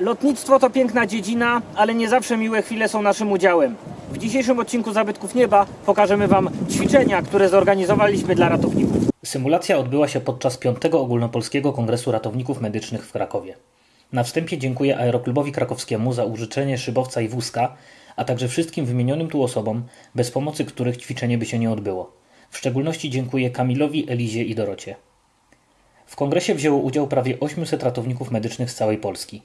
Lotnictwo to piękna dziedzina, ale nie zawsze miłe chwile są naszym udziałem. W dzisiejszym odcinku Zabytków Nieba pokażemy Wam ćwiczenia, które zorganizowaliśmy dla ratowników. Symulacja odbyła się podczas 5 Ogólnopolskiego Kongresu Ratowników Medycznych w Krakowie. Na wstępie dziękuję Aeroklubowi Krakowskiemu za użyczenie szybowca i wózka, a także wszystkim wymienionym tu osobom, bez pomocy których ćwiczenie by się nie odbyło. W szczególności dziękuję Kamilowi, Elizie i Dorocie. W kongresie wzięło udział prawie 800 ratowników medycznych z całej Polski.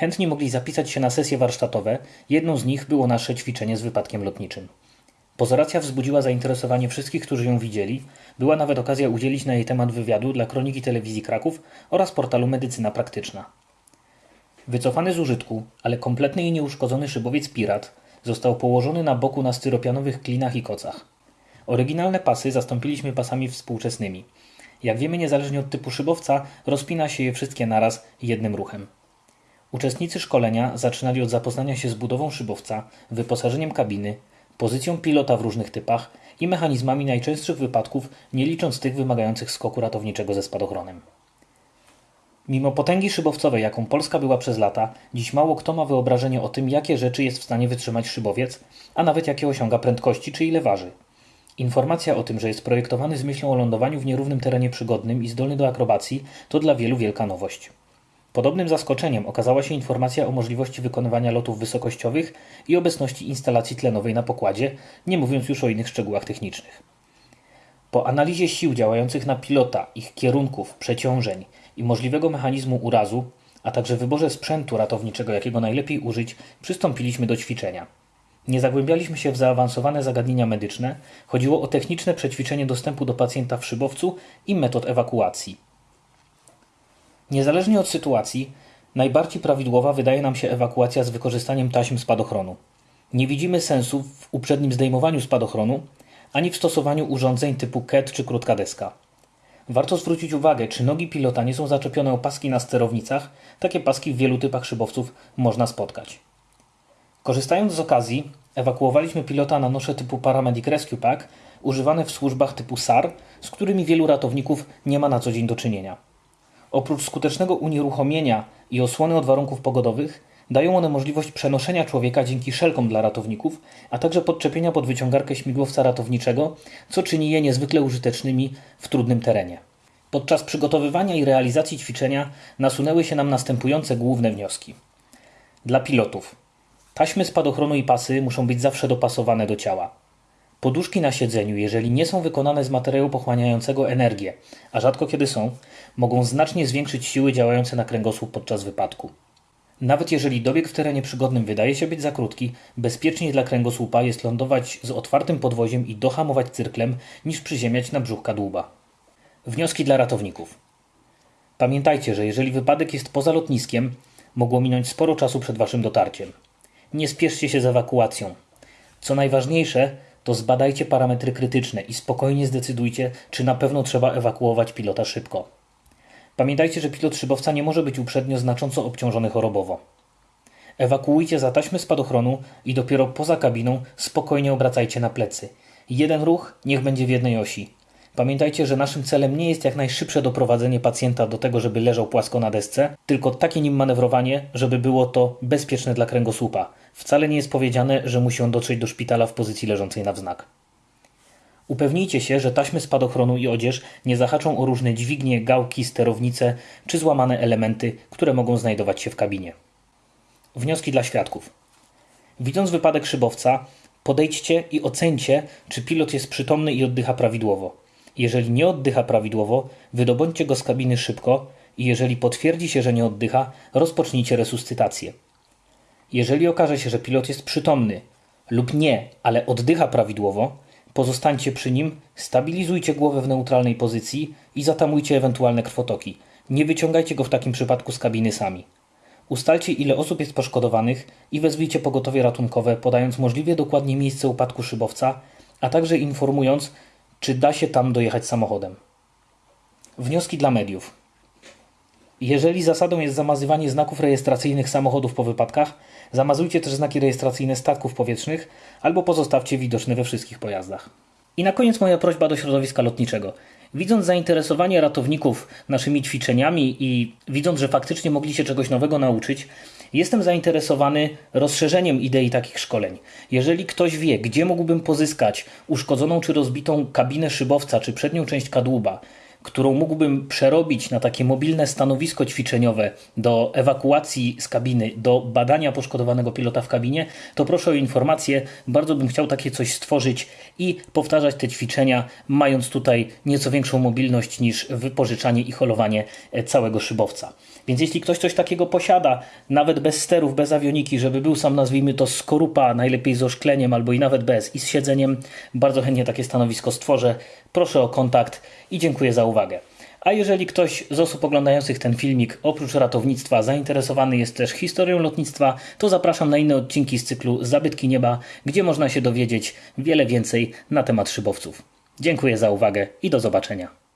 Chętni mogli zapisać się na sesje warsztatowe, jedną z nich było nasze ćwiczenie z wypadkiem lotniczym. Pozoracja wzbudziła zainteresowanie wszystkich, którzy ją widzieli. Była nawet okazja udzielić na jej temat wywiadu dla Kroniki Telewizji Kraków oraz portalu Medycyna Praktyczna. Wycofany z użytku, ale kompletny i nieuszkodzony szybowiec Pirat został położony na boku na styropianowych klinach i kocach. Oryginalne pasy zastąpiliśmy pasami współczesnymi. Jak wiemy, niezależnie od typu szybowca, rozpina się je wszystkie naraz jednym ruchem. Uczestnicy szkolenia zaczynali od zapoznania się z budową szybowca, wyposażeniem kabiny, pozycją pilota w różnych typach i mechanizmami najczęstszych wypadków, nie licząc tych wymagających skoku ratowniczego ze spadochronem. Mimo potęgi szybowcowej, jaką Polska była przez lata, dziś mało kto ma wyobrażenie o tym, jakie rzeczy jest w stanie wytrzymać szybowiec, a nawet jakie osiąga prędkości czy ile waży. Informacja o tym, że jest projektowany z myślą o lądowaniu w nierównym terenie przygodnym i zdolny do akrobacji, to dla wielu wielka nowość. Podobnym zaskoczeniem okazała się informacja o możliwości wykonywania lotów wysokościowych i obecności instalacji tlenowej na pokładzie, nie mówiąc już o innych szczegółach technicznych. Po analizie sił działających na pilota, ich kierunków, przeciążeń i możliwego mechanizmu urazu, a także wyborze sprzętu ratowniczego, jakiego najlepiej użyć, przystąpiliśmy do ćwiczenia. Nie zagłębialiśmy się w zaawansowane zagadnienia medyczne, chodziło o techniczne przećwiczenie dostępu do pacjenta w szybowcu i metod ewakuacji. Niezależnie od sytuacji, najbardziej prawidłowa wydaje nam się ewakuacja z wykorzystaniem taśm spadochronu. Nie widzimy sensu w uprzednim zdejmowaniu spadochronu, ani w stosowaniu urządzeń typu KET czy krótka deska. Warto zwrócić uwagę, czy nogi pilota nie są zaczepione o paski na sterownicach. Takie paski w wielu typach szybowców można spotkać. Korzystając z okazji, ewakuowaliśmy pilota na nosze typu Paramedic Rescue Pack, używane w służbach typu SAR, z którymi wielu ratowników nie ma na co dzień do czynienia. Oprócz skutecznego unieruchomienia i osłony od warunków pogodowych, dają one możliwość przenoszenia człowieka dzięki szelkom dla ratowników, a także podczepienia pod wyciągarkę śmigłowca ratowniczego, co czyni je niezwykle użytecznymi w trudnym terenie. Podczas przygotowywania i realizacji ćwiczenia nasunęły się nam następujące główne wnioski. Dla pilotów. Taśmy spadochronu i pasy muszą być zawsze dopasowane do ciała. Poduszki na siedzeniu, jeżeli nie są wykonane z materiału pochłaniającego energię, a rzadko kiedy są, mogą znacznie zwiększyć siły działające na kręgosłup podczas wypadku. Nawet jeżeli dobieg w terenie przygodnym wydaje się być za krótki, bezpieczniej dla kręgosłupa jest lądować z otwartym podwoziem i dohamować cyrklem, niż przyziemiać na brzuch kadłuba. Wnioski dla ratowników. Pamiętajcie, że jeżeli wypadek jest poza lotniskiem, mogło minąć sporo czasu przed waszym dotarciem. Nie spieszcie się z ewakuacją. Co najważniejsze, to zbadajcie parametry krytyczne i spokojnie zdecydujcie, czy na pewno trzeba ewakuować pilota szybko. Pamiętajcie, że pilot szybowca nie może być uprzednio znacząco obciążony chorobowo. Ewakuujcie za taśmy spadochronu i dopiero poza kabiną spokojnie obracajcie na plecy. Jeden ruch niech będzie w jednej osi. Pamiętajcie, że naszym celem nie jest jak najszybsze doprowadzenie pacjenta do tego, żeby leżał płasko na desce, tylko takie nim manewrowanie, żeby było to bezpieczne dla kręgosłupa. Wcale nie jest powiedziane, że musi on dotrzeć do szpitala w pozycji leżącej na wznak. Upewnijcie się, że taśmy spadochronu i odzież nie zahaczą o różne dźwignie, gałki, sterownice czy złamane elementy, które mogą znajdować się w kabinie. Wnioski dla świadków. Widząc wypadek szybowca, podejdźcie i ocencie, czy pilot jest przytomny i oddycha prawidłowo. Jeżeli nie oddycha prawidłowo, wydobądźcie go z kabiny szybko i jeżeli potwierdzi się, że nie oddycha, rozpocznijcie resuscytację. Jeżeli okaże się, że pilot jest przytomny lub nie, ale oddycha prawidłowo, pozostańcie przy nim, stabilizujcie głowę w neutralnej pozycji i zatamujcie ewentualne krwotoki. Nie wyciągajcie go w takim przypadku z kabiny sami. Ustalcie ile osób jest poszkodowanych i wezwijcie pogotowie ratunkowe, podając możliwie dokładnie miejsce upadku szybowca, a także informując, czy da się tam dojechać samochodem. Wnioski dla mediów. Jeżeli zasadą jest zamazywanie znaków rejestracyjnych samochodów po wypadkach, zamazujcie też znaki rejestracyjne statków powietrznych albo pozostawcie widoczne we wszystkich pojazdach. I na koniec moja prośba do środowiska lotniczego. Widząc zainteresowanie ratowników naszymi ćwiczeniami i widząc, że faktycznie mogli się czegoś nowego nauczyć, jestem zainteresowany rozszerzeniem idei takich szkoleń. Jeżeli ktoś wie, gdzie mógłbym pozyskać uszkodzoną czy rozbitą kabinę szybowca czy przednią część kadłuba, którą mógłbym przerobić na takie mobilne stanowisko ćwiczeniowe do ewakuacji z kabiny, do badania poszkodowanego pilota w kabinie, to proszę o informację. Bardzo bym chciał takie coś stworzyć i powtarzać te ćwiczenia, mając tutaj nieco większą mobilność niż wypożyczanie i holowanie e, całego szybowca. Więc jeśli ktoś coś takiego posiada, nawet bez sterów, bez awioniki, żeby był sam, nazwijmy to, skorupa, najlepiej z oszkleniem albo i nawet bez i z siedzeniem, bardzo chętnie takie stanowisko stworzę. Proszę o kontakt i dziękuję za uwagę. A jeżeli ktoś z osób oglądających ten filmik oprócz ratownictwa zainteresowany jest też historią lotnictwa, to zapraszam na inne odcinki z cyklu Zabytki Nieba, gdzie można się dowiedzieć wiele więcej na temat szybowców. Dziękuję za uwagę i do zobaczenia.